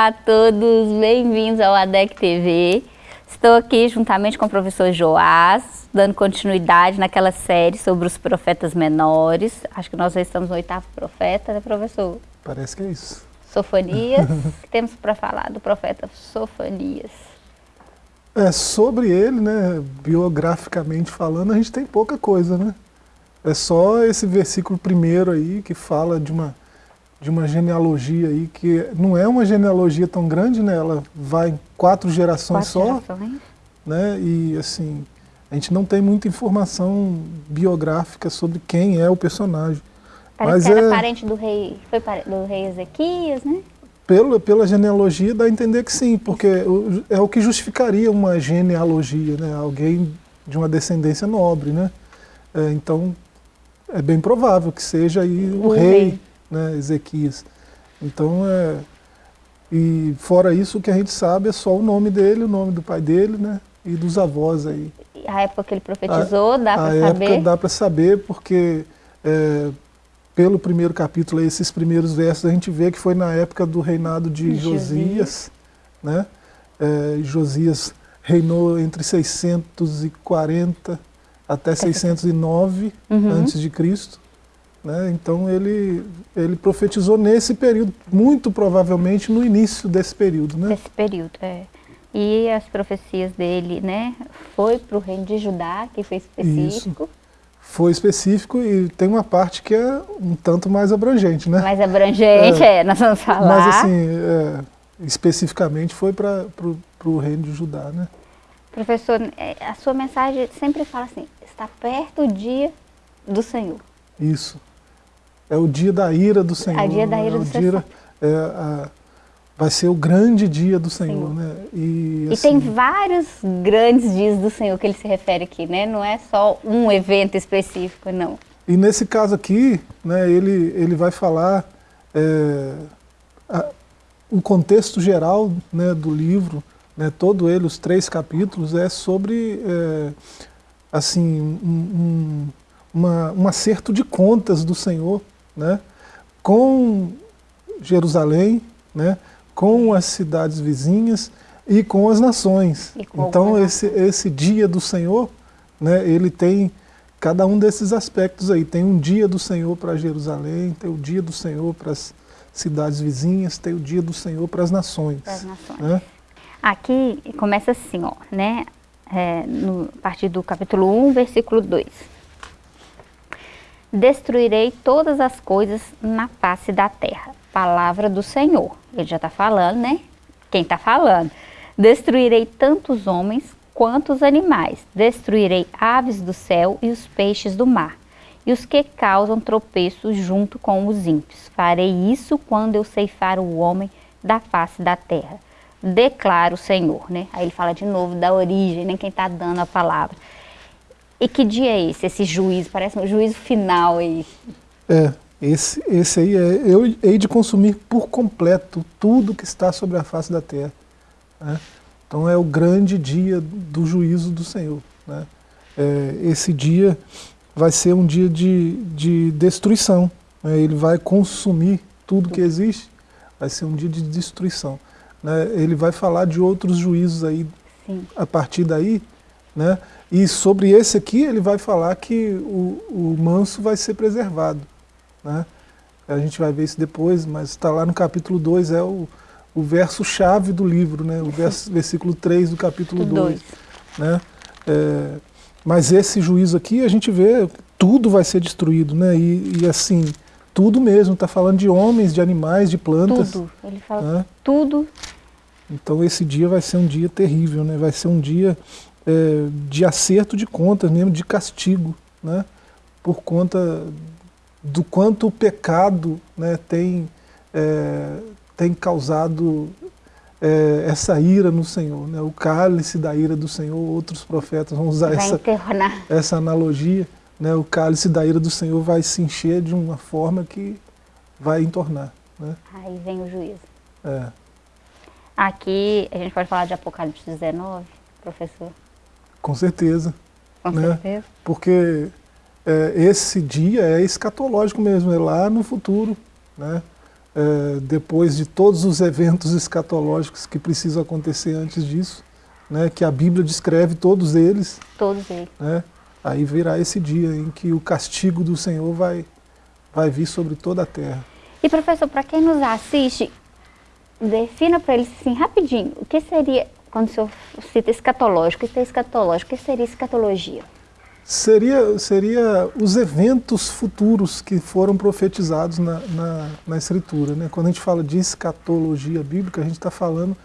Olá a todos, bem-vindos ao ADEC TV. Estou aqui juntamente com o professor Joás, dando continuidade naquela série sobre os profetas menores. Acho que nós já estamos no oitavo profeta, né, professor? Parece que é isso. Sofonias. que temos para falar do profeta Sofonias? É, sobre ele, né, biograficamente falando, a gente tem pouca coisa, né? É só esse versículo primeiro aí que fala de uma de uma genealogia aí, que não é uma genealogia tão grande, né? Ela vai em quatro gerações quatro só. Gerações. Né? E assim, a gente não tem muita informação biográfica sobre quem é o personagem. Parece Mas que era é, parente do rei, foi do rei Ezequias, né? Pelo, pela genealogia dá a entender que sim, porque é o que justificaria uma genealogia, né? Alguém de uma descendência nobre, né? É, então, é bem provável que seja aí o, o rei. rei né, Ezequias. Então, é, e fora isso, o que a gente sabe é só o nome dele, o nome do pai dele, né, e dos avós aí. A época que ele profetizou, dá para saber? A época dá para saber, porque é, pelo primeiro capítulo, esses primeiros versos, a gente vê que foi na época do reinado de Josias, né, é, Josias reinou entre 640 até 609 uhum. antes de Cristo. Né? Então ele, ele profetizou nesse período, muito provavelmente no início desse período. Né? Desse período, é. E as profecias dele, né, foi para o reino de Judá, que foi específico. Isso. Foi específico e tem uma parte que é um tanto mais abrangente, né? Mais abrangente, é, é nós vamos falar. Mas assim, é, especificamente foi para o reino de Judá, né? Professor, é, a sua mensagem sempre fala assim, está perto o dia do Senhor. Isso. É o dia da ira do Senhor. O dia da ira é do Senhor. É, a, vai ser o grande dia do Senhor, Senhor. né? E, assim, e, tem vários grandes dias do Senhor que ele se refere aqui, né? Não é só um evento específico, não. E nesse caso aqui, né, ele, ele vai falar é, a, o contexto geral né, do livro, né, todo ele, os três capítulos, é sobre é, assim, um, um, uma, um acerto de contas do Senhor né, com Jerusalém, né, com as cidades vizinhas e com as nações. Com então esse, esse dia do Senhor, né, ele tem cada um desses aspectos aí. Tem um dia do Senhor para Jerusalém, tem o dia do Senhor para as cidades vizinhas, tem o dia do Senhor para as nações. Para as nações. Né? Aqui começa assim, ó, né, é, no, a partir do capítulo 1, versículo 2 destruirei todas as coisas na face da terra. Palavra do Senhor. Ele já está falando, né? Quem está falando? Destruirei tantos homens quanto os animais. Destruirei aves do céu e os peixes do mar. E os que causam tropeços junto com os ímpios. Farei isso quando eu ceifar o homem da face da terra. Declara o Senhor, né? Aí ele fala de novo da origem, né? Quem está dando a palavra. E que dia é esse, esse juízo? Parece um juízo final aí. É, esse, esse aí é, eu hei de consumir por completo tudo que está sobre a face da terra. Né? Então é o grande dia do juízo do Senhor. Né? É, esse dia vai ser um dia de, de destruição. Né? Ele vai consumir tudo que existe, vai ser um dia de destruição. Né? Ele vai falar de outros juízos aí Sim. a partir daí, né? E sobre esse aqui ele vai falar que o, o manso vai ser preservado. Né? A gente vai ver isso depois, mas está lá no capítulo 2, é o, o verso-chave do livro, né? o verso, versículo 3 do capítulo 2. Né? É, mas esse juízo aqui, a gente vê, tudo vai ser destruído, né? e, e assim, tudo mesmo, está falando de homens, de animais, de plantas. Tudo, ele fala né? tudo. Então esse dia vai ser um dia terrível, né? vai ser um dia é, de acerto de contas, mesmo de castigo, né? por conta do quanto o pecado né, tem, é, tem causado é, essa ira no Senhor, né? o cálice da ira do Senhor, outros profetas vão usar essa, essa analogia, né? o cálice da ira do Senhor vai se encher de uma forma que vai entornar. Né? Aí vem o juízo. É. Aqui, a gente pode falar de Apocalipse 19, professor? Com certeza. Com né? certeza. é, depois de todos os eventos escatológicos que precisam acontecer antes disso, né, que a Bíblia descreve todos eles. Todos eles. Né, aí virá esse dia em que o castigo do Senhor vai, vai vir sobre toda a terra. E professor, para quem nos assiste, defina para eles assim, rapidinho, o que seria, quando o senhor cita escatológico, o que é escatológico, o que seria escatologia? Seria, seria os eventos futuros que foram profetizados na, na, na Escritura. Né? Quando a gente fala de escatologia bíblica, a gente está falando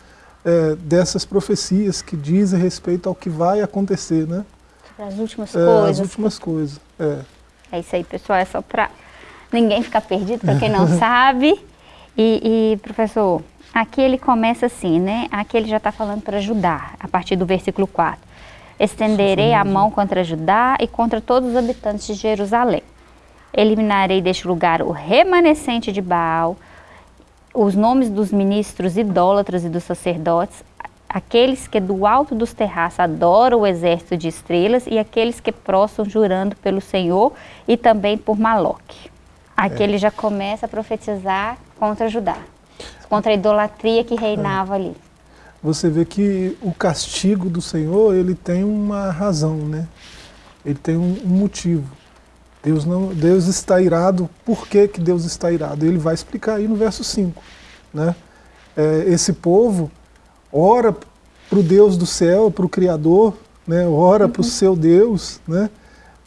é, dessas profecias que dizem respeito ao que vai acontecer. Né? As últimas é, coisas. As últimas coisas, é. É isso aí, pessoal, é só para ninguém ficar perdido, para quem não sabe. E, e, professor, aqui ele começa assim, né? Aqui ele já está falando para ajudar, a partir do versículo 4. Estenderei a mão contra Judá e contra todos os habitantes de Jerusalém. Eliminarei deste lugar o remanescente de Baal, os nomes dos ministros idólatras e dos sacerdotes, aqueles que do alto dos terraços adoram o exército de estrelas e aqueles que prostram jurando pelo Senhor e também por Maloque. Aqui é. ele já começa a profetizar contra Judá, contra a idolatria que reinava é. ali você vê que o castigo do Senhor, ele tem uma razão, né? Ele tem um, um motivo. Deus, não, Deus está irado, por que, que Deus está irado? Ele vai explicar aí no verso 5. Né? É, esse povo ora para o Deus do céu, para o Criador, né? ora uhum. para o seu Deus, né?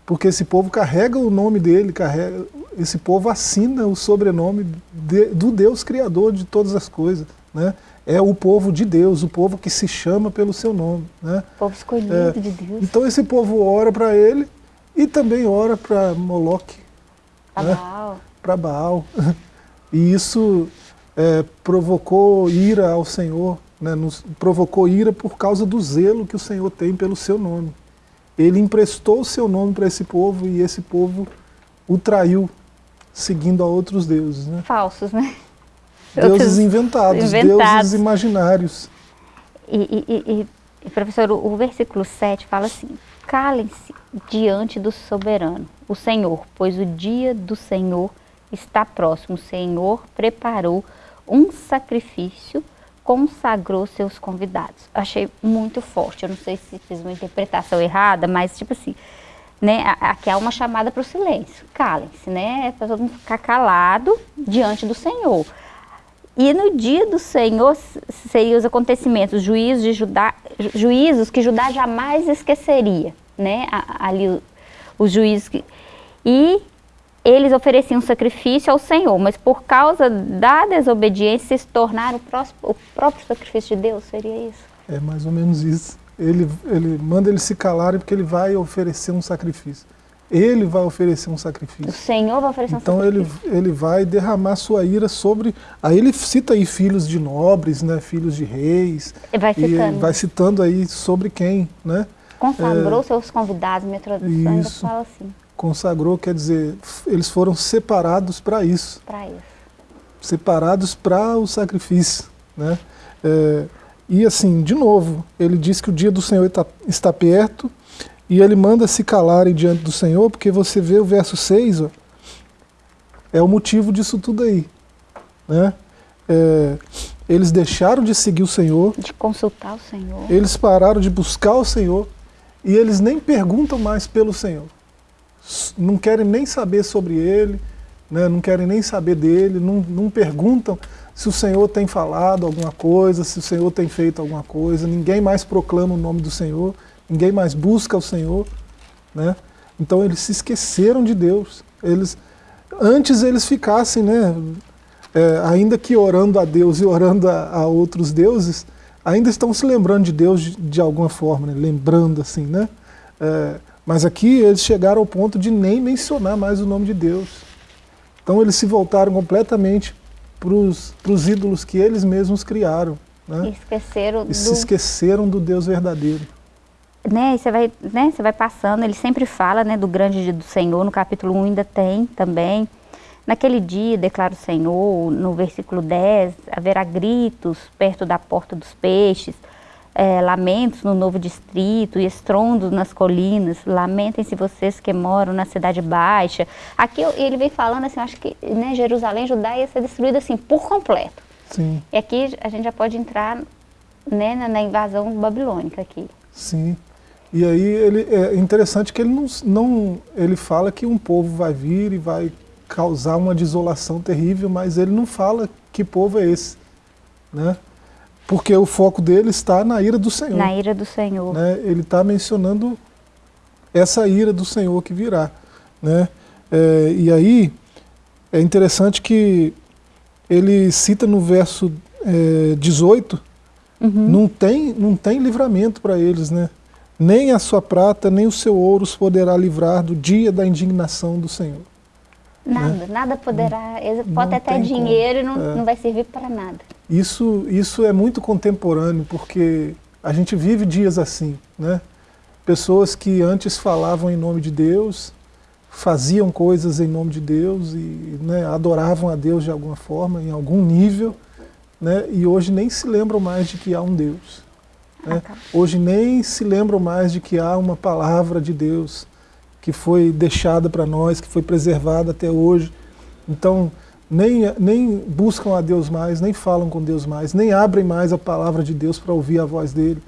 Porque esse povo carrega o nome dele, carrega, esse povo assina o sobrenome de, do Deus Criador de todas as coisas. Né? é o povo de Deus, o povo que se chama pelo seu nome. Né? O povo escolhido é, de Deus. Então esse povo ora para ele e também ora para Moloque. Para né? Baal. Para Baal. E isso é, provocou ira ao Senhor, né? Nos, provocou ira por causa do zelo que o Senhor tem pelo seu nome. Ele emprestou o seu nome para esse povo e esse povo o traiu, seguindo a outros deuses. Né? Falsos, né? Deuses inventados, inventados, deuses imaginários. E, e, e, professor, o, o versículo 7 fala assim, calem-se diante do soberano, o Senhor, pois o dia do Senhor está próximo. O Senhor preparou um sacrifício, consagrou seus convidados. Achei muito forte, eu não sei se fiz uma interpretação errada, mas tipo assim, né, aqui há uma chamada para o silêncio, calem-se, né, para todo mundo ficar calado diante do Senhor. E no dia do Senhor seriam os acontecimentos, juízos, de Judá, juízos que Judá jamais esqueceria, né? Ali os juízos que, e eles ofereciam sacrifício ao Senhor, mas por causa da desobediência se tornaram o, próximo, o próprio sacrifício de Deus, seria isso? É mais ou menos isso. Ele, ele manda eles se calarem porque ele vai oferecer um sacrifício. Ele vai oferecer um sacrifício. O Senhor vai oferecer um então sacrifício. Então ele, ele vai derramar sua ira sobre. Aí ele cita aí filhos de nobres, né, filhos de reis. Ele vai citando. E vai citando aí sobre quem, né? Consagrou é, seus convidados, minha tradução isso, fala assim. Consagrou quer dizer, eles foram separados para isso. Para isso. Separados para o sacrifício, né? É, e assim, de novo, ele diz que o dia do Senhor está, está perto e ele manda se calarem diante do Senhor, porque você vê o verso 6, ó, é o motivo disso tudo aí. Né? É, eles deixaram de seguir o Senhor. De consultar o Senhor. Eles pararam de buscar o Senhor. E eles nem perguntam mais pelo Senhor. Não querem nem saber sobre Ele, né? não querem nem saber dele, não, não perguntam se o Senhor tem falado alguma coisa, se o Senhor tem feito alguma coisa. Ninguém mais proclama o nome do Senhor ninguém mais busca o Senhor, né? Então eles se esqueceram de Deus. Eles, antes eles ficassem, né, é, ainda que orando a Deus e orando a, a, outros deuses, ainda estão se lembrando de Deus de, de alguma forma, né? lembrando assim, né? É, mas aqui eles chegaram ao ponto de nem mencionar mais o nome de Deus. Então eles se voltaram completamente para os ídolos que eles mesmos criaram. Né? E esqueceram e do... se esqueceram do Deus verdadeiro né, você vai, né, você vai passando, ele sempre fala, né, do grande dia do Senhor, no capítulo 1 ainda tem também. Naquele dia, declara o Senhor, no versículo 10, haverá gritos perto da porta dos peixes, é, lamentos no novo distrito e estrondos nas colinas, lamentem-se vocês que moram na cidade baixa. Aqui ele vem falando assim, acho que né, Jerusalém, Judá ia ser destruída assim, por completo. Sim. E aqui a gente já pode entrar né, na, na invasão babilônica aqui. Sim. E aí ele, é interessante que ele não, não, ele fala que um povo vai vir e vai causar uma desolação terrível, mas ele não fala que povo é esse, né? Porque o foco dele está na ira do Senhor. Na ira do Senhor. Né? Ele está mencionando essa ira do Senhor que virá, né? É, e aí é interessante que ele cita no verso é, 18, uhum. não, tem, não tem livramento para eles, né? Nem a sua prata, nem o seu ouro os poderá livrar do dia da indignação do Senhor. Nada, né? nada poderá. Pode até dinheiro e não, é. não vai servir para nada. Isso, isso é muito contemporâneo, porque a gente vive dias assim, né? Pessoas que antes falavam em nome de Deus, faziam coisas em nome de Deus e né, adoravam a Deus de alguma forma, em algum nível, né, e hoje nem se lembram mais de que há um Deus. Né? Ah, tá. Hoje nem se lembram mais de que há uma palavra de Deus que foi deixada para nós, que foi preservada até hoje. Então, nem, nem buscam a Deus mais, nem falam com Deus mais, nem abrem mais a palavra de Deus para ouvir a voz dele.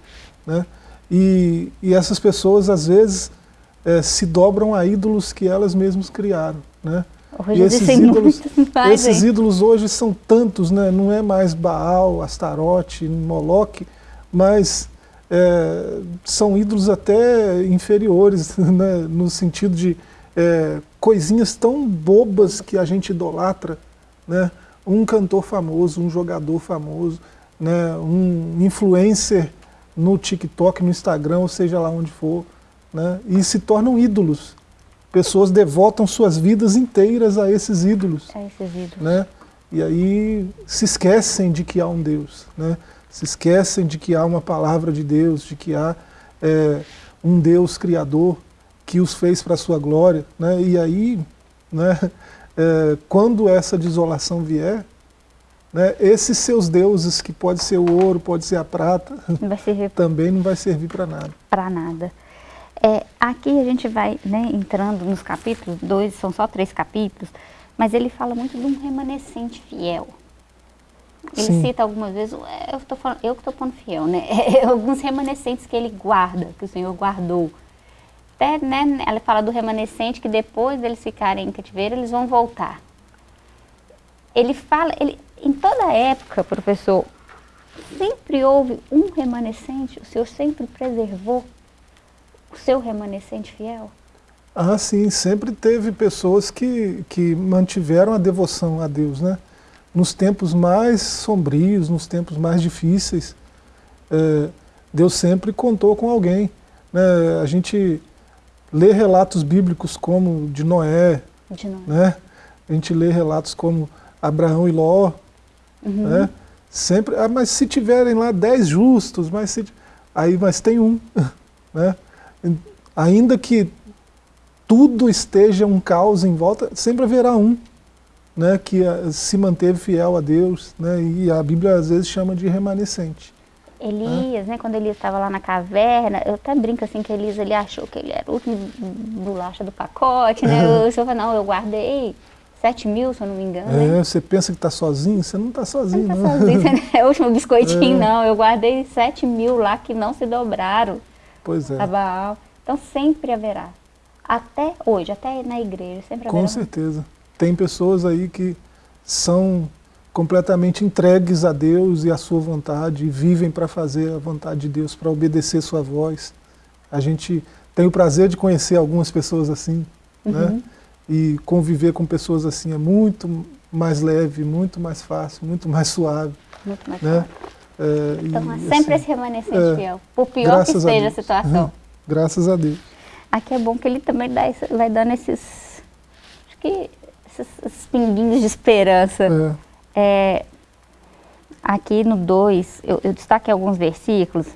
Né? E, e essas pessoas, às vezes, é, se dobram a ídolos que elas mesmas criaram. Né? Hoje e esses ídolos, mais, esses ídolos hoje são tantos, né? não é mais Baal, Astarote, Moloque, mas é, são ídolos até inferiores, né? no sentido de é, coisinhas tão bobas que a gente idolatra, né? um cantor famoso, um jogador famoso, né? um influencer no TikTok, no Instagram, ou seja lá onde for, né? e se tornam ídolos. Pessoas devotam suas vidas inteiras a esses ídolos. A esses ídolos. Né? E aí se esquecem de que há um Deus. Né? Se esquecem de que há uma palavra de Deus, de que há é, um Deus criador que os fez para a sua glória. Né? E aí, né, é, quando essa desolação vier, né, esses seus deuses, que pode ser o ouro, pode ser a prata, não também não vai servir para nada. Para nada. É, aqui a gente vai né, entrando nos capítulos, dois, são só três capítulos, mas ele fala muito de um remanescente fiel. Ele Sim. cita algumas vezes, é, eu, tô falando, eu que estou falando fiel, né? alguns remanescentes que ele guarda, que o Senhor guardou. Até, né, ela fala do remanescente que depois deles ficarem em cativeiro, eles vão voltar. Ele fala, ele, em toda época, professor, sempre houve um remanescente, o Senhor sempre preservou o seu remanescente fiel? Ah, sim, sempre teve pessoas que, que mantiveram a devoção a Deus, né? Nos tempos mais sombrios, nos tempos mais difíceis, é, Deus sempre contou com alguém. Né? A gente lê relatos bíblicos como de Noé, de Noé. Né? A gente lê relatos como Abraão e Ló, uhum. né? Sempre, ah, mas se tiverem lá dez justos, mas se, aí mas tem um, né? ainda que tudo esteja um caos em volta, sempre haverá um né, que eh, se manteve fiel a Deus, né, e a Bíblia às vezes chama de remanescente. Elias, né? quando ele estava lá na caverna, eu até brinco assim que Elias ele achou que ele era o último bolacha do pacote, né? É. O senhor falou, não, eu guardei 7 mil, se eu não me engano. É, né? você pensa que está sozinho, você não está sozinho. Você não está sozinho, você é o último biscoitinho, é. não. Eu guardei 7 mil lá que não se dobraram. Pois é. Baal. Então sempre haverá. Até hoje, até na igreja, sempre haverá. Com certeza. Tem pessoas aí que são completamente entregues a Deus e à sua vontade, e vivem para fazer a vontade de Deus, para obedecer sua voz. A gente tem o prazer de conhecer algumas pessoas assim, né? uhum. né? E conviver com pessoas assim é muito mais leve, muito mais fácil, muito mais suave. Muito mais né? É, então, e, sempre assim, esse remanescente é, fiel, por pior que seja a, a situação. Uhum. Graças a Deus. Aqui é bom que ele também dá, vai dando esses, acho que esses, esses pinguinhos de esperança. É. É, aqui no 2, eu, eu destaquei alguns versículos.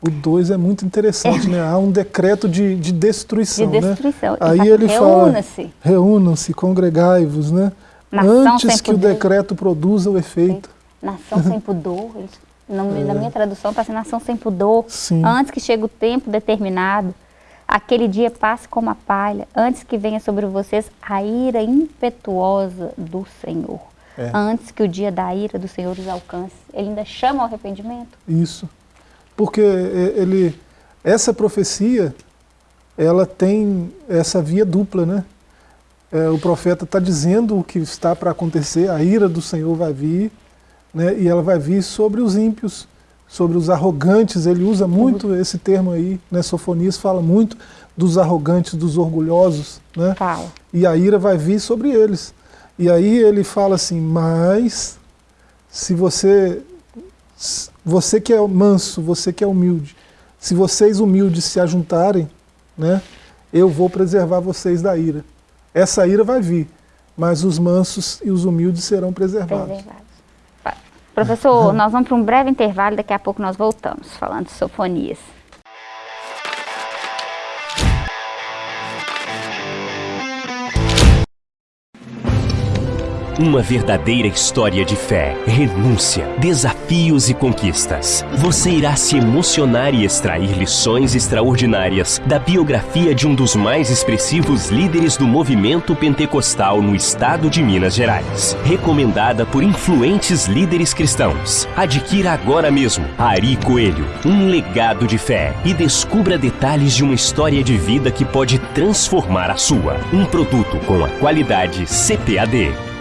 O 2 é muito interessante, é. né? Há um decreto de, de destruição, de destruição. Né? Aí ele fala, reúnam-se. Reúnam-se, congregai-vos, né? Nação Antes que pudor. o decreto produza o efeito. Nação sem pudor, No, é. Na minha tradução está sendo ação sem pudor. Sim. Antes que chegue o tempo determinado, aquele dia passe como a palha, antes que venha sobre vocês a ira impetuosa do Senhor. É. Antes que o dia da ira do Senhor os alcance. Ele ainda chama ao arrependimento? Isso. Porque é, ele, essa profecia, ela tem essa via dupla, né? É, o profeta está dizendo o que está para acontecer, a ira do Senhor vai vir, né? e ela vai vir sobre os ímpios, sobre os arrogantes, ele usa muito uhum. esse termo aí, né? Sofonias fala muito dos arrogantes, dos orgulhosos, né? Fala. E a ira vai vir sobre eles. E aí ele fala assim, mas se você, você que é manso, você que é humilde, se vocês humildes se ajuntarem, né, eu vou preservar vocês da ira. Essa ira vai vir, mas os mansos e os humildes serão preservados. preservados. Professor, nós vamos para um breve intervalo, daqui a pouco nós voltamos, falando de sofonias. Uma verdadeira história de fé, renúncia, desafios e conquistas. Você irá se emocionar e extrair lições extraordinárias da biografia de um dos mais expressivos líderes do movimento pentecostal no estado de Minas Gerais. Recomendada por influentes líderes cristãos. Adquira agora mesmo Ari Coelho, um legado de fé e descubra detalhes de uma história de vida que pode transformar a sua. Um produto com a qualidade CPAD.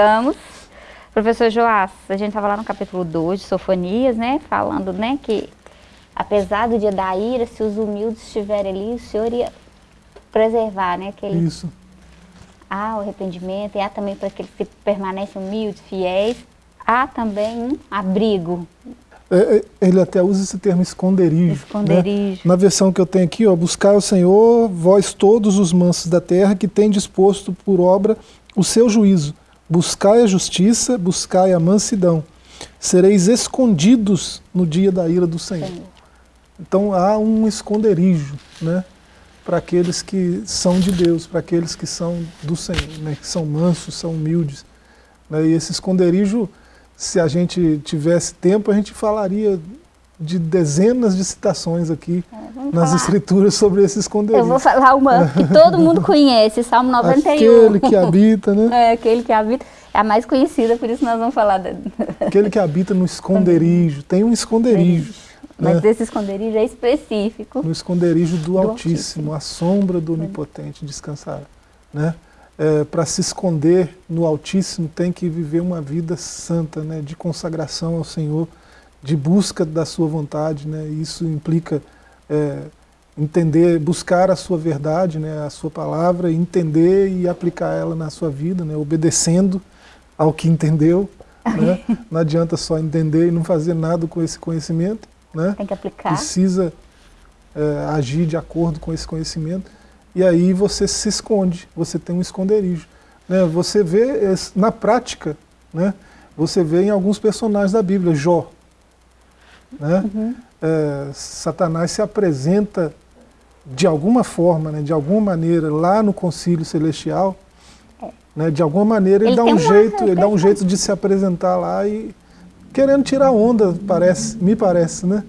Voltamos. Professor Joás, a gente estava lá no capítulo 2 de Sofonias, né? Falando, né, que apesar do dia da ira, se os humildes estiverem ali, o Senhor ia preservar, né? Aquele... Isso. Há o arrependimento e há também para aqueles que permanecem humildes, fiéis. Há também um abrigo. É, é ele até usa esse termo esconderijo. Né? Esconderijo. Né? Na versão que eu tenho aqui, ó, buscar o Senhor, vós todos os mansos da terra, que tem disposto por obra o seu juízo Buscai a justiça, buscai a mansidão. Sereis escondidos no dia da ira do Senhor. Senhor. Então há um esconderijo né, para aqueles que são de Deus, para aqueles que são do Senhor, né, que são mansos, são humildes. Né, e esse esconderijo, se a gente tivesse tempo, a gente falaria de dezenas de citações aqui é, nas falar. escrituras sobre esse esconderijo. Eu vou falar uma que todo mundo conhece, Salmo 91. Aquele que habita, né? É, aquele que habita. É a mais conhecida, por isso nós vamos falar. De... Aquele que habita no esconderijo. Tem um esconderijo. Né? Mas esse esconderijo é específico. No esconderijo do, do Altíssimo, Altíssimo, a sombra do Onipotente descansará. Né? É, Para se esconder no Altíssimo tem que viver uma vida santa, né? de consagração ao Senhor, de busca da sua vontade, né? isso implica é, entender, buscar a sua verdade, né? a sua palavra, entender e aplicar ela na sua vida, né? obedecendo ao que entendeu. Né? Não adianta só entender e não fazer nada com esse conhecimento. Né? Tem que aplicar. Precisa é, agir de acordo com esse conhecimento. E aí você se esconde, você tem um esconderijo. Né? Você vê na prática, né? você vê em alguns personagens da Bíblia, Jó, né? Uhum. É, Satanás se apresenta de alguma forma, né, de alguma maneira, lá no concílio celestial, é. né, de alguma maneira ele, ele dá um jeito, ele dá um jeito de se apresentar lá e querendo tirar onda, parece, me parece, né?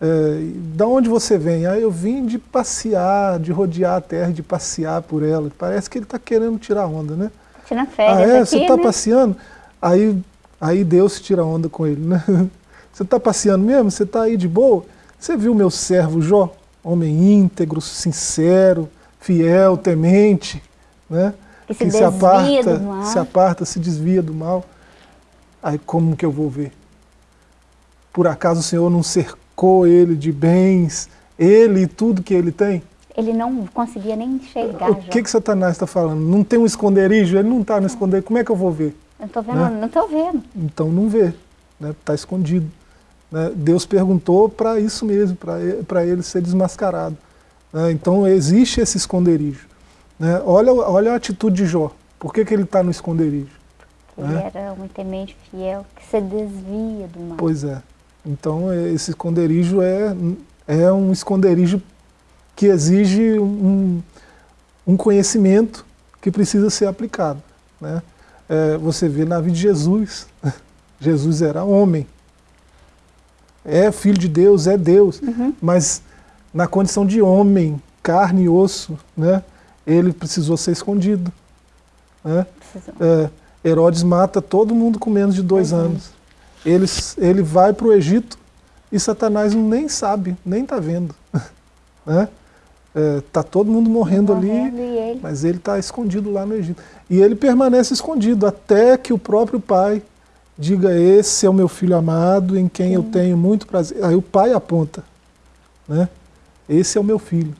É, da onde você vem? Ah, eu vim de passear, de rodear a terra, de passear por ela. Parece que ele está querendo tirar onda, né? Tirar férias Ah, é? Aqui, você está né? passeando? Aí, aí Deus tira onda com ele, né? Você está passeando mesmo? Você está aí de boa? Você viu meu servo Jó? Homem íntegro, sincero, fiel, temente, né? que se, se aparta, se aparta, se desvia do mal. Aí como que eu vou ver? Por acaso o Senhor não cercou ele de bens, ele e tudo que ele tem? Ele não conseguia nem enxergar. O que, que Satanás está falando? Não tem um esconderijo? Ele não está no esconderijo. Como é que eu vou ver? Eu tô vendo, né? não estou vendo. Então não vê, está né? Tá escondido. Né? Deus perguntou para isso mesmo, para ele ser desmascarado. Né? Então existe esse esconderijo. Né? Olha, olha a atitude de Jó. Por que, que ele está no esconderijo? Ele né? era um temente fiel que se desvia do mal. Pois é. Então esse esconderijo é, é um esconderijo que exige um, um conhecimento que precisa ser aplicado. Né? É, você vê na vida de Jesus, Jesus era homem, é filho de Deus, é Deus, uhum. mas na condição de homem, carne e osso, né, ele precisou ser escondido. Né? É, Herodes mata todo mundo com menos de dois uhum. anos. Ele, ele vai para o Egito e Satanás nem sabe, nem está vendo. né? Está é, todo mundo morrendo, morrendo ali, ele? mas ele está escondido lá no Egito. E ele permanece escondido até que o próprio pai diga, esse é o meu filho amado, em quem Sim. eu tenho muito prazer. Aí o pai aponta, né? esse é o meu filho.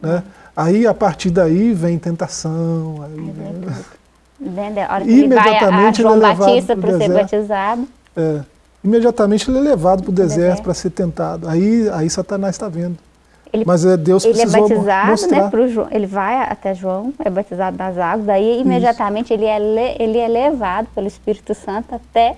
Né? Aí, a partir daí, vem tentação. Aí, né? A hora que imediatamente ele vai a João ele é Batista para ser batizado. É, imediatamente ele é levado para o deserto para ser tentado. Aí, aí Satanás está vendo. Ele, Mas é Deus ele é batizado, né, mostrar. né, pro João, ele vai até João, é batizado nas águas, daí imediatamente ele é, ele é levado pelo Espírito Santo até...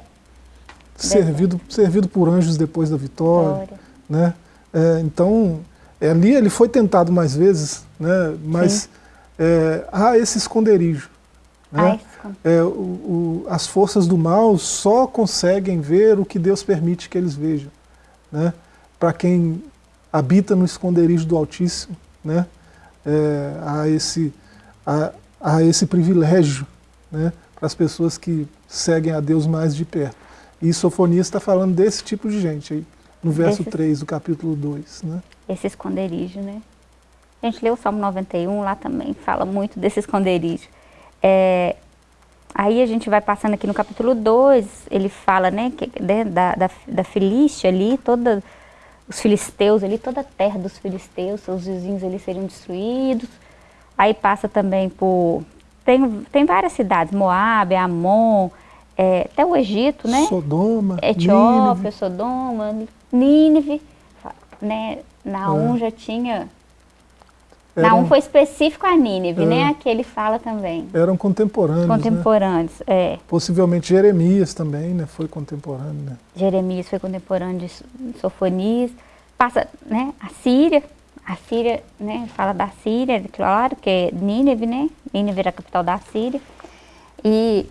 Servido, servido por anjos depois da vitória. vitória. Né? É, então, é, ali ele foi tentado mais vezes, né? mas é, há esse esconderijo. Né? É, o, o, as forças do mal só conseguem ver o que Deus permite que eles vejam. Né? Para quem habita no esconderijo do Altíssimo, né? É, há, esse, há, há esse privilégio né? para as pessoas que seguem a Deus mais de perto. E Sofonias está falando desse tipo de gente aí, no verso esse, 3 do capítulo 2. Né? Esse esconderijo, né? A gente leu o Salmo 91, lá também fala muito desse esconderijo. É, aí a gente vai passando aqui no capítulo 2, ele fala né, que, né, da, da, da Filístia ali, toda os filisteus ali, toda a terra dos filisteus, seus vizinhos ali seriam destruídos. Aí passa também por... Tem, tem várias cidades, Moab, Amon, é, até o Egito, né? Sodoma, Etiópia, Nínive. Sodoma, Nínive. Né? Naum é. já tinha eram, Naum foi específico a Nínive, é, né? Aqui ele fala também. Eram contemporâneos, né? Contemporâneos, né? é. Possivelmente Jeremias também, né? Foi contemporâneo, né? Jeremias foi contemporâneo de Sofonias. Passa, né? A Síria, a Síria, né? Fala da Síria, claro, que é Nínive, né? Nínive era a capital da Síria. E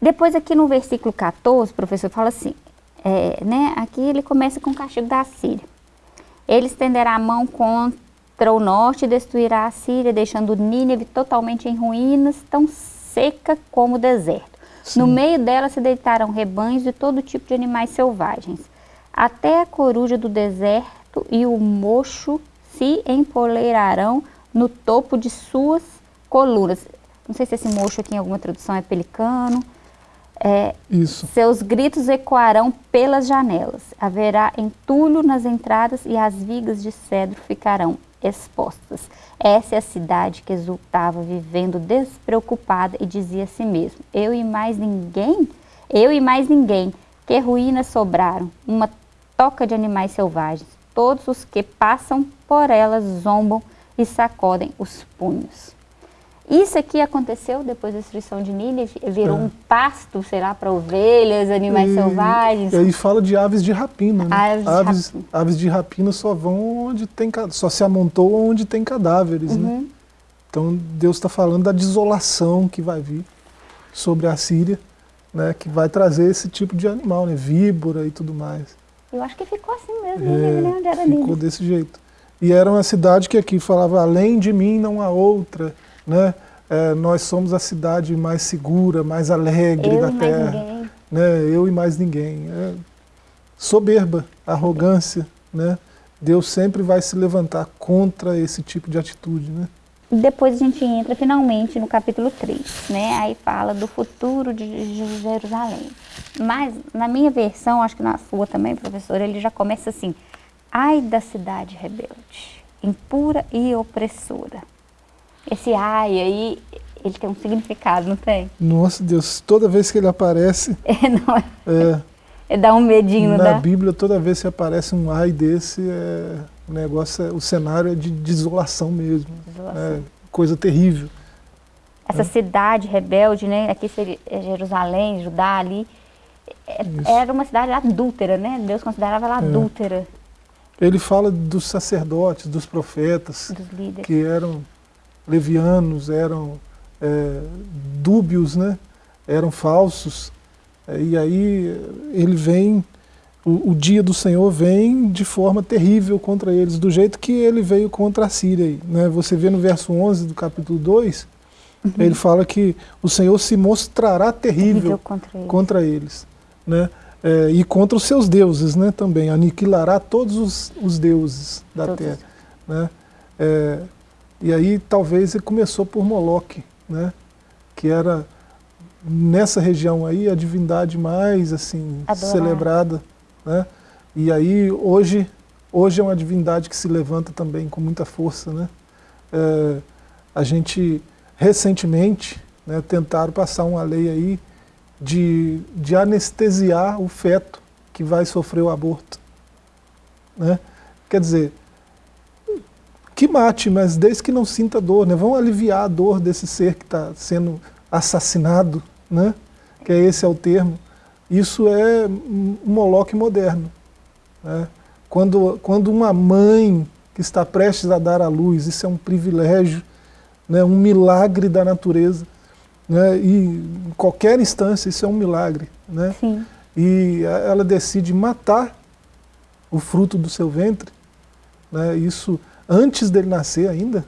depois aqui no versículo 14, o professor fala assim, é, né? Aqui ele começa com o castigo da Síria. Ele estenderá a mão contra para o norte destruirá a Síria, deixando Nínive totalmente em ruínas, tão seca como o deserto. Sim. No meio dela se deitarão rebanhos de todo tipo de animais selvagens. Até a coruja do deserto e o mocho se empoleirarão no topo de suas colunas. Não sei se esse mocho aqui em alguma tradução é pelicano. É, Isso. Seus gritos ecoarão pelas janelas. Haverá entulho nas entradas e as vigas de cedro ficarão expostas. Essa é a cidade que exultava, vivendo despreocupada e dizia a si mesmo, eu e mais ninguém, eu e mais ninguém, que ruínas sobraram, uma toca de animais selvagens. Todos os que passam por elas zombam e sacodem os punhos. Isso aqui aconteceu depois da destruição de Nínive, virou é. um pasto, será, para ovelhas, animais e, selvagens. E aí fala de aves de rapina, né? Aves, aves, de, rapina. aves de rapina só vão onde tem, só se amontou onde tem cadáveres, né? uhum. né? Então Deus está falando da desolação que vai vir sobre a Síria, né? Que vai trazer esse tipo de animal, né? Víbora e tudo mais. Eu acho que ficou assim mesmo, é, né? Onde era ficou Nínive. desse jeito. E era uma cidade que aqui falava, além de mim não há outra, né? É, nós somos a cidade mais segura, mais alegre Eu da terra. Né? Eu e mais ninguém. É soberba, arrogância. Né? Deus sempre vai se levantar contra esse tipo de atitude. Né? depois a gente entra finalmente no capítulo 3, né? Aí fala do futuro de Jerusalém. Mas na minha versão, acho que na sua também, professor, ele já começa assim: Ai da cidade rebelde, impura e opressora. Esse ai aí, ele tem um significado, não tem? Nossa Deus, toda vez que ele aparece. É, não é. é dá um medinho, Na dá? Bíblia, toda vez que aparece um ai desse, é, o negócio, é, o cenário é de desolação mesmo. Desolação. É, coisa terrível. Essa é. cidade rebelde, né? Aqui seria é Jerusalém, Judá ali. Era uma cidade adúltera, né? Deus considerava ela adúltera. Ele fala dos sacerdotes, dos profetas, dos que eram levianos, eram é, dúbios, né? eram falsos. É, e aí ele vem, o, o, dia do Senhor vem de forma terrível contra eles, do jeito que ele veio contra a Síria. Né? Você vê no verso 11 do capítulo 2, uhum. ele fala que o Senhor se mostrará terrível, terrível contra eles. Contra eles né? É, e contra os seus deuses né, também, aniquilará todos os, os deuses da todos. terra. Né? É, e aí talvez ele começou por Moloque, né, que era nessa região aí a divindade mais assim celebrada. Né? E aí hoje, hoje é uma divindade que se levanta também com muita força. Né? É, a gente recentemente né, tentaram passar uma lei aí de, de anestesiar o feto que vai sofrer o aborto. Né? Quer dizer, que mate, mas desde que não sinta dor, né? Vamos aliviar a dor desse ser que está sendo assassinado, né? Que é esse é o termo. Isso é um moloque moderno. Né? Quando, quando uma mãe que está prestes a dar à luz, isso é um privilégio, né? um milagre da natureza. Né? E em qualquer instância isso é um milagre. Né? Sim. E ela decide matar o fruto do seu ventre, né? isso antes dele nascer ainda.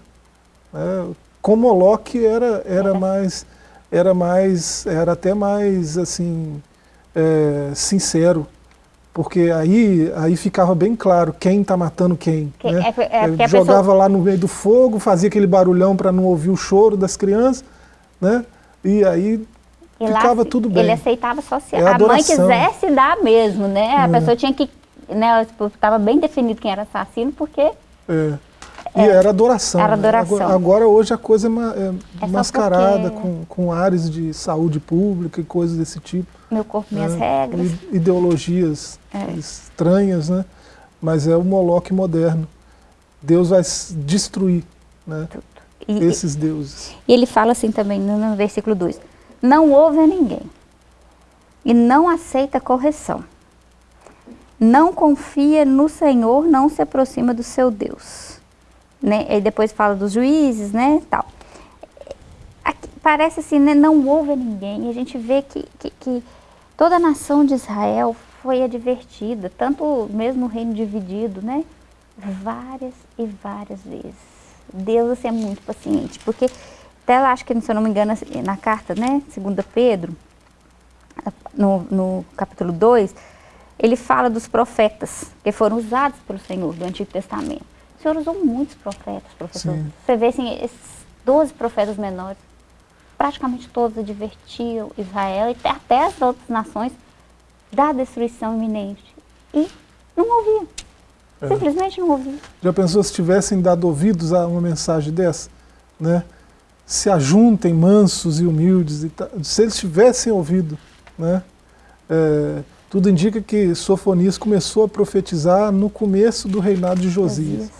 Né? Com Moloque era, era mais, era mais, era até mais assim, é, sincero, porque aí, aí ficava bem claro quem está matando quem. quem né? é, é, jogava pessoa... lá no meio do fogo, fazia aquele barulhão para não ouvir o choro das crianças, né? E aí e ficava lá, tudo bem. Ele aceitava só se é a mãe quisesse dar mesmo, né? A é. pessoa tinha que, né, estava bem definido quem era assassino, porque... É. E é, era adoração. Era né? adoração. Agora, agora, hoje a coisa é, é mascarada porque... com, com áreas de saúde pública e coisas desse tipo. Meu corpo, minhas né? regras. Ideologias é. estranhas, né? Mas é o Moloque moderno. Deus vai destruir né? E, esses deuses. E ele fala assim também no, no versículo 2: Não ouve a ninguém e não aceita correção. Não confia no Senhor, não se aproxima do seu Deus. Né? E depois fala dos juízes, né, tal. Aqui, parece assim, né, não ouve a ninguém. A gente vê que, que, que toda a nação de Israel foi advertida, tanto mesmo o reino dividido, né, várias e várias vezes. Deus assim, é muito paciente, porque até lá, acho que, se eu não me engano, assim, na carta, né, segunda Pedro, no, no capítulo 2, ele fala dos profetas que foram usados pelo Senhor do Antigo Testamento. O Senhor usou muitos profetas, professor. Sim. Você vê assim, esses 12 profetas menores, praticamente todos advertiam Israel e até as outras nações da destruição iminente. E não ouviam. É. Simplesmente não ouviam. Já pensou se tivessem dado ouvidos a uma mensagem dessa? Né? Se ajuntem mansos e humildes. E se eles tivessem ouvido, né? É, tudo indica que Sofonias começou a profetizar no começo do reinado de Josias.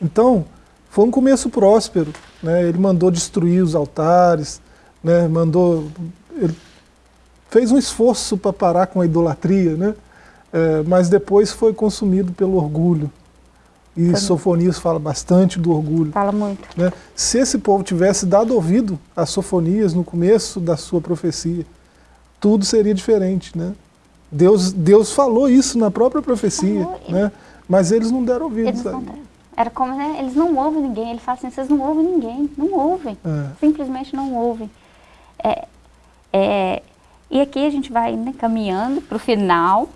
Então, foi um começo próspero. Né? Ele mandou destruir os altares, né? mandou, ele fez um esforço para parar com a idolatria, né? É, mas depois foi consumido pelo orgulho. E Também. Sofonias fala bastante do orgulho. Fala muito. Né? Se esse povo tivesse dado ouvido a Sofonias no começo da sua profecia, tudo seria diferente. Né? Deus, Deus falou isso na própria profecia, né? mas eles não deram ouvido. Eles não deram. Era como, né? Eles não ouvem ninguém. Ele fala assim, vocês não ouvem ninguém. Não ouvem. É. Simplesmente não ouvem. É, é, e aqui a gente vai né, caminhando para o final.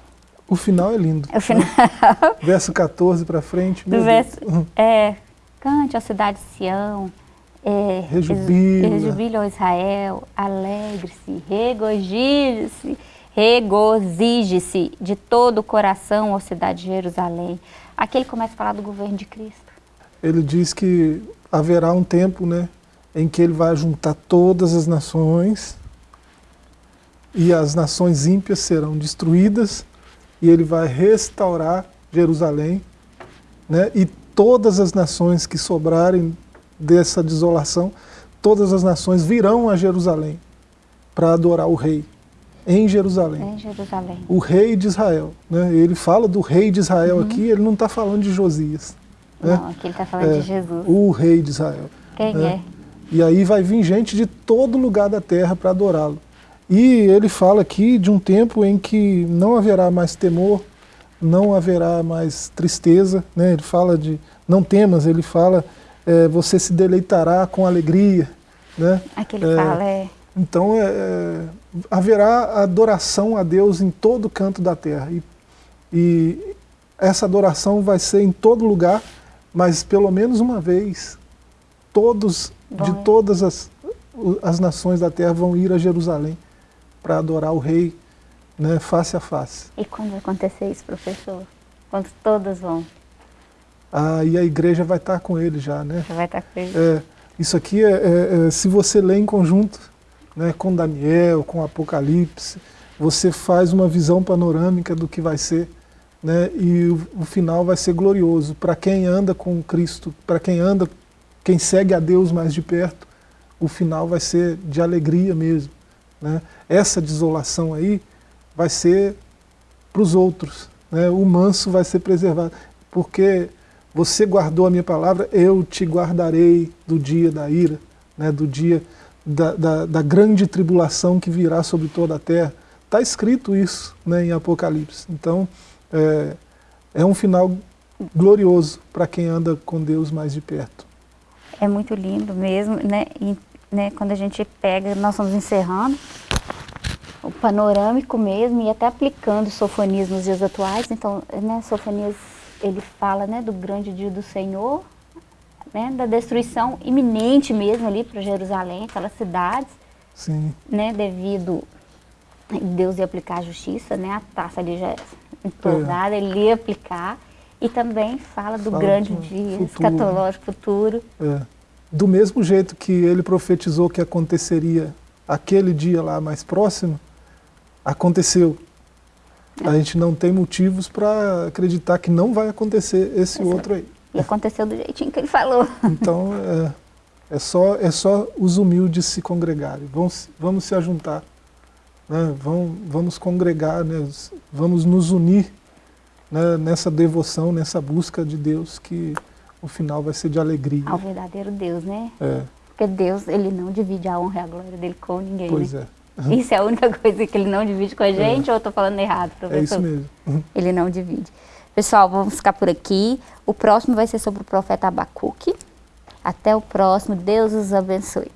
O final é lindo. O final. Né? Verso 14 para frente. Do verso, é, cante a cidade de Sião, É, Rejubila. Rejubila, Israel, alegre-se, regozije-se, regozije-se de todo o coração, ó cidade de Jerusalém. Aqui ele começa a falar do governo de Cristo. Ele diz que haverá um tempo né, em que ele vai juntar todas as nações e as nações ímpias serão destruídas e ele vai restaurar Jerusalém né, e todas as nações que sobrarem dessa desolação, todas as nações virão a Jerusalém para adorar o rei em Jerusalém. Em Jerusalém. O rei de Israel. Né? Ele fala do rei de Israel uhum. aqui, ele não está falando de Josias. Né? Não, aqui ele está falando é, de Jesus. O rei de Israel. Quem né? é? E aí vai vir gente de todo lugar da terra para adorá-lo. E ele fala aqui de um tempo em que não haverá mais temor, não haverá mais tristeza. Né? Ele fala de não temas, ele fala é, você se deleitará com alegria. Né? Aqui ele é, fala é... Então é, é, haverá adoração a Deus em todo canto da terra. E, e essa adoração vai ser em todo lugar, mas pelo menos uma vez, todos, Bom, de todas as, as nações da terra vão ir a Jerusalém para adorar o rei né, face a face. E quando vai acontecer isso, professor? Quando todas vão? ah, e a igreja vai estar com ele já, né? Vai estar com ele. É, isso aqui, é, é, é, se você lê em conjunto né, com Daniel, com Apocalipse, você faz uma visão panorâmica do que vai ser, né, e o, o final vai ser glorioso. Para quem anda com Cristo, para quem anda, quem segue a Deus mais de perto, o final vai ser de alegria mesmo. Né? Essa desolação aí vai ser para os outros, né? o manso vai ser preservado, porque você guardou a minha palavra, eu te guardarei do dia da ira, né, do dia da, da, da grande tribulação que virá sobre toda a terra. Está escrito isso né, em Apocalipse. Então, é, é um final glorioso para quem anda com Deus mais de perto. É muito lindo mesmo, né? E, né, quando a gente pega, nós estamos encerrando o panorâmico mesmo e até aplicando Sofonias nos dias atuais. Então, né, Sofonias ele fala né, do grande dia do Senhor, né, da destruição iminente mesmo ali para Jerusalém, aquelas cidades, Sim. né, devido Deus ia aplicar a justiça, né, a taça ali já entornada, é. ele ia aplicar, e também fala do fala grande dia futuro. escatológico futuro. É. Do mesmo jeito que ele profetizou que aconteceria aquele dia lá mais próximo, aconteceu. A gente não tem motivos para acreditar que não vai acontecer esse outro aí. E aconteceu do jeitinho que ele falou. Então, é, é, só, é só os humildes se congregarem. Vamos, vamos se ajuntar. Né? Vamos, vamos congregar, né? vamos nos unir né? nessa devoção, nessa busca de Deus, que o final vai ser de alegria. Ao verdadeiro Deus, né? É. Porque Deus, ele não divide a honra e a glória dele com ninguém. Pois né? é. Isso é a única coisa que ele não divide com a gente é. ou eu estou falando errado, professor? É isso mesmo. Ele não divide. Pessoal, vamos ficar por aqui. O próximo vai ser sobre o profeta Abacuque. Até o próximo. Deus os abençoe.